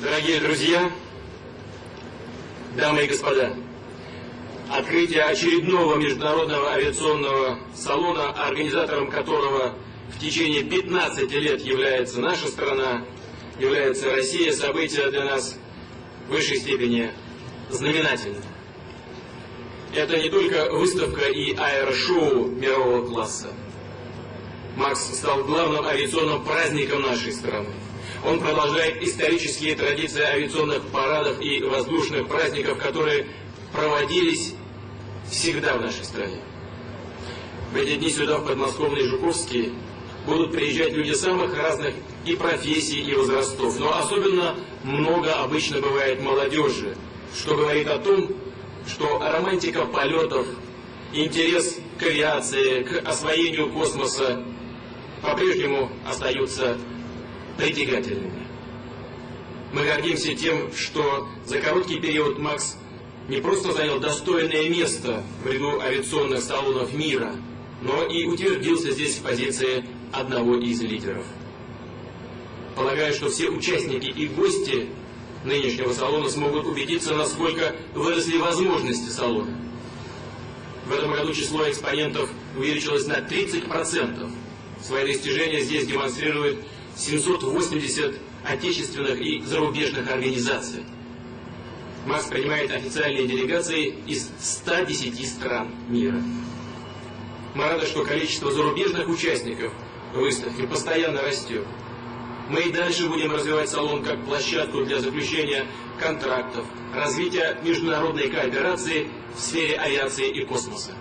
Дорогие друзья, дамы и господа, открытие очередного международного авиационного салона, организатором которого в течение 15 лет является наша страна, является Россия, событие для нас в высшей степени знаменательное. Это не только выставка и аэрошоу мирового класса. Макс стал главным авиационным праздником нашей страны. Он продолжает исторические традиции авиационных парадов и воздушных праздников, которые проводились всегда в нашей стране. В эти дни сюда, в подмосковный Жуковский, будут приезжать люди самых разных и профессий, и возрастов. Но особенно много обычно бывает молодежи, что говорит о том, что романтика полетов, интерес к авиации, к освоению космоса по-прежнему остаются притягательными. Мы гордимся тем, что за короткий период Макс не просто занял достойное место в ряду авиационных салонов мира, но и утвердился здесь в позиции одного из лидеров. Полагаю, что все участники и гости нынешнего салона смогут убедиться, насколько выросли возможности салона. В этом году число экспонентов увеличилось на 30%. Свои достижения здесь демонстрируют 780 отечественных и зарубежных организаций. МАС принимает официальные делегации из 110 стран мира. Мы рады, что количество зарубежных участников выставки постоянно растет. Мы и дальше будем развивать салон как площадку для заключения контрактов, развития международной кооперации в сфере авиации и космоса.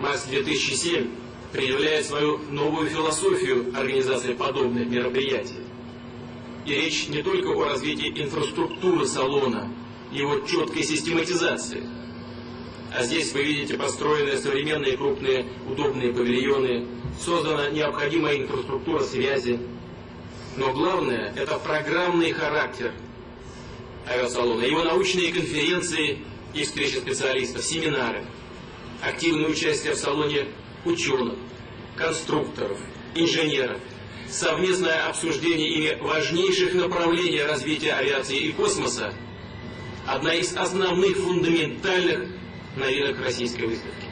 МАС-2007 предъявляет свою новую философию организации подобных мероприятий. И речь не только о развитии инфраструктуры салона, его четкой систематизации. А здесь вы видите построенные современные крупные удобные павильоны, создана необходимая инфраструктура связи. Но главное – это программный характер авиасалона, его научные конференции и встречи специалистов, семинары, активное участие в салоне ученых, конструкторов, инженеров, совместное обсуждение ими важнейших направлений развития авиации и космоса – одна из основных фундаментальных новинок российской выставки.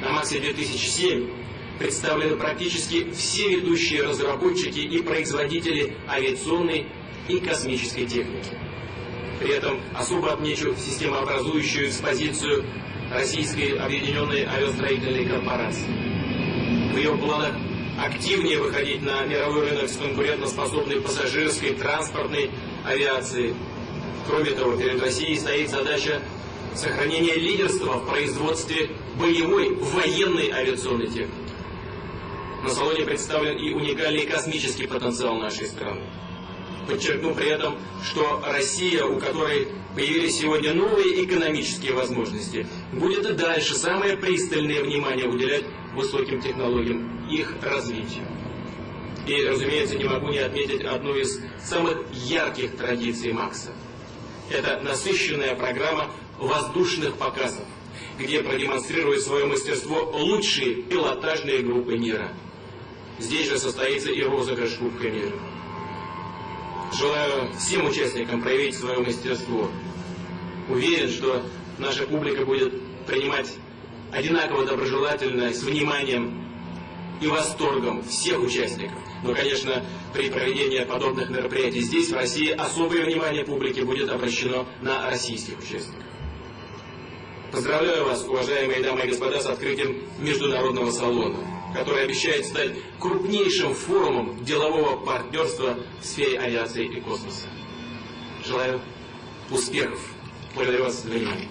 На Максе 2007 представлены практически все ведущие разработчики и производители авиационной и космической техники. При этом особо отмечу системообразующую экспозицию Российской объединенной авиастроительной корпорации. В ее планах активнее выходить на мировой рынок с конкурентоспособной пассажирской, транспортной авиацией. Кроме того, перед Россией стоит задача сохранения лидерства в производстве боевой военной авиационной техники. На салоне представлен и уникальный космический потенциал нашей страны. Подчеркну при этом, что Россия, у которой появились сегодня новые экономические возможности, будет и дальше самое пристальное внимание уделять высоким технологиям, их развитию. И, разумеется, не могу не отметить одну из самых ярких традиций Макса. Это насыщенная программа воздушных показов, где продемонстрируют свое мастерство лучшие пилотажные группы мира. Здесь же состоится и розыгрыш Кубка мира. Желаю всем участникам проявить свое мастерство. Уверен, что наша публика будет принимать одинаково доброжелательно, с вниманием и восторгом всех участников. Но, конечно, при проведении подобных мероприятий здесь, в России, особое внимание публики будет обращено на российских участников. Поздравляю вас, уважаемые дамы и господа, с открытием международного салона который обещает стать крупнейшим форумом делового партнерства в сфере авиации и космоса. Желаю успехов. Благодарю вас за внимание.